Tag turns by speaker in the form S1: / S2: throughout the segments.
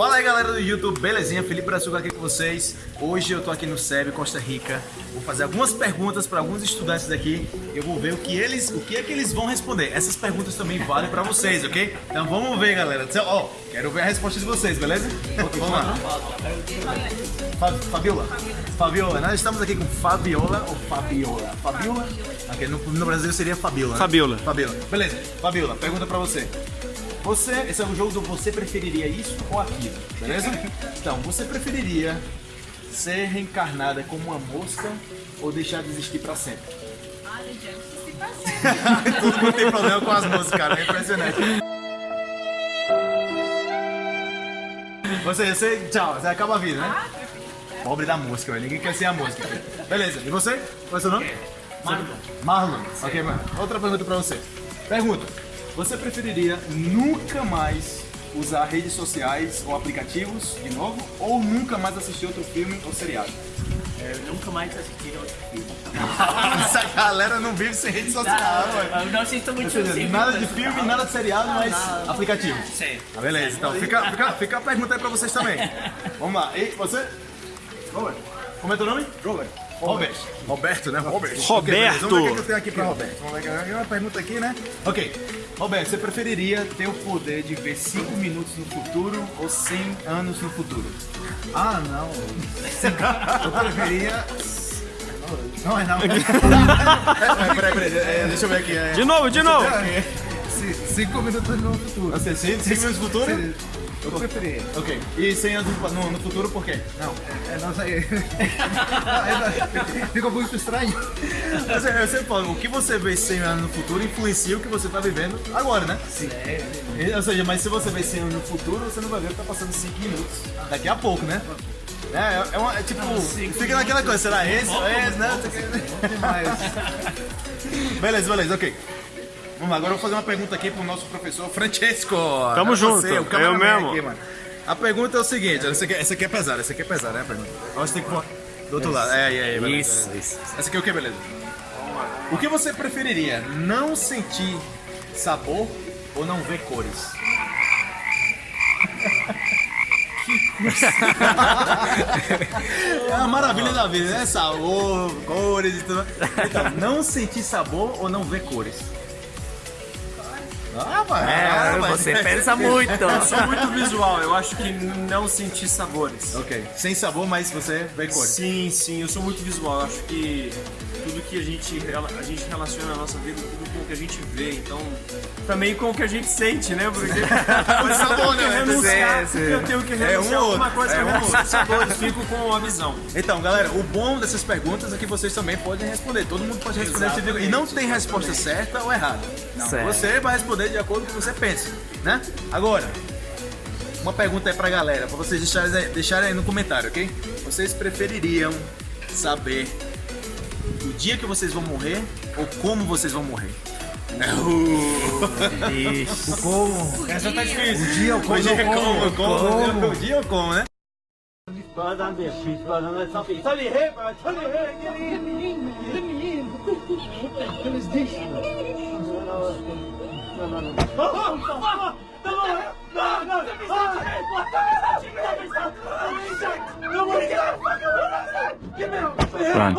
S1: Fala aí galera do YouTube, belezinha? Felipe Brazuca aqui com vocês. Hoje eu tô aqui no SEB, Costa Rica. Vou fazer algumas perguntas para alguns estudantes daqui. Eu vou ver o que eles, o que é que eles vão responder. Essas perguntas também valem para vocês, ok? Então vamos ver, galera. Então, ó, quero ver a resposta de vocês, beleza? Vamos lá. Fabiola. Fabiola. Nós estamos aqui com Fabiola ou Fabiola? Fabiola? Ok, no, no Brasil seria Fabiola. Né?
S2: Fabiola.
S1: Fabiola. Beleza. Fabiola, pergunta para você. Você, esse é um jogo do você preferiria isso ou aquilo, beleza? Então, você preferiria ser reencarnada como uma mosca ou deixar de existir pra sempre?
S3: Olha, gente, se passa.
S1: Todo mundo tem problema com as moscas, cara, é impressionante. Você, você, tchau, você acaba a vida, né? Pobre da mosca, velho. Ninguém quer ser a mosca. Beleza, e você? Qual é o seu nome? Marlon. Marlon. Ok, mano. Outra pergunta pra você. Pergunta. Você preferiria nunca mais usar redes sociais ou aplicativos de novo? Ou nunca mais assistir outro filme ou seriado?
S4: Eu nunca mais assisti outro filme.
S1: Essa galera não vive sem rede social.
S4: Eu não assisto muito
S1: seja,
S4: filme.
S1: nada de filme, nada de seriado, mas
S4: Nada.
S1: aplicativo.
S4: Sim.
S1: Ah, beleza, então fica, fica, fica a pergunta aí pra vocês também. Vamos lá, e você? Robert. Como é teu nome? Robert. Robert. Roberto, né? Robert.
S2: Roberto.
S1: Ok, beleza. Vamos ver o que eu tenho aqui pra Roberto. Vamos ver uma pergunta aqui, né? Ok. Roberto, você preferiria ter o poder de ver 5 minutos no futuro ou 100 anos no futuro?
S5: Ah, não. Eu preferia. Não é não.
S1: É, peraí, peraí, é, deixa eu ver aqui. É,
S2: De novo, de novo.
S5: C- Cinco minutos no futuro.
S1: Você, 5 minutos no futuro?
S5: Eu preferia.
S1: Ok. E 100 anos no, no- futuro por quê?
S5: Não, é, é não sei. Ficou muito estranho.
S1: Mas eu sempre falo, o que você vê 100 anos no futuro influencia o que você tá vivendo agora, né? Sim. Ou seja, mas se você vê 100 anos no futuro, você não vai ver o que tá passando 5 minutos. Daqui a pouco, né? É, é, é, uma, é tipo, fica naquela coisa, será esse ou esse, né? beleza, beleza, ok. Vamos lá, agora eu vou fazer uma pergunta aqui pro nosso professor Francesco.
S2: Tamo
S1: É
S2: junto,
S1: você, o
S2: eu
S1: cameraman
S2: mesmo.
S1: mano. A pergunta é o seguinte, essa aqui, essa aqui é pesada, essa aqui é pesada, né, a pergunta? Você tem que pôr do outro lado. É, é, é, beleza,
S2: Isso,
S1: beleza.
S2: isso.
S1: Essa aqui é o que, beleza? O que você preferiria? Não sentir sabor ou não ver cores? É a maravilha da vida, né? Sabor, cores e tudo. Então, não sentir sabor ou não ver cores? Ah,
S4: É, você pensa muito.
S2: Eu sou muito visual, eu acho que não sentir sabores.
S1: Ok. Sem sabor, mas você vê cores.
S2: Sim, sim, eu sou muito visual. Eu acho que tudo que a gente, a gente relaciona a nossa vida, tudo com o que a gente vê, então também com o que a gente sente, né? Porque
S1: Por sabor,
S2: eu tenho que
S1: né?
S2: renunciar, eu tenho que
S1: É um
S2: renunciar
S1: ou
S2: a alguma
S1: outro,
S2: coisa
S1: é
S2: que eu
S1: um ou
S2: renuncio sabores, fico com a visão.
S1: Então, galera, o bom dessas perguntas é que vocês também podem responder. Todo mundo pode responder. E não tem resposta certa ou errada. Não. Você vai responder de acordo o que você pensa, né? Agora, uma pergunta aí pra galera, pra vocês deixarem, aí- deixarem aí no comentário, ok? Vocês prefeririam saber o dia que vocês vão morrer ou como vocês vão morrer?
S5: O como?
S2: Essa tá difícil.
S5: O dia, o como?
S1: O dia como, o como,
S5: Como?
S1: o dia ou como, né? No, Run.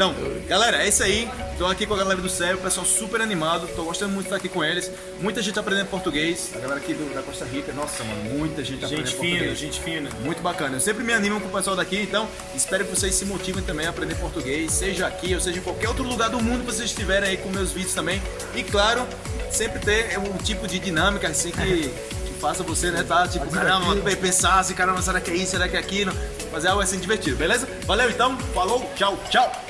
S1: Então, galera, é isso aí. Tô aqui com a galera do céu, o pessoal super animado. Tô gostando muito de estar aqui com eles. Muita gente aprendendo português. A galera aqui do- da Costa Rica, nossa, mano, muita gente aprendendo
S2: Gente fina,
S1: português.
S2: gente fina.
S1: Muito bacana. Eu sempre me animo com o pessoal daqui, então espero que vocês se motivem também a aprender português, seja aqui ou seja em qualquer outro lugar do mundo que vocês estiverem aí com meus vídeos também. E claro, sempre ter um tipo de dinâmica assim que, faça você, né, tá? Tipo, caramba, pensar assim, caramba, será que é isso, será que é aquilo? Fazer algo assim divertido, beleza? Valeu então, falou, tchau, tchau!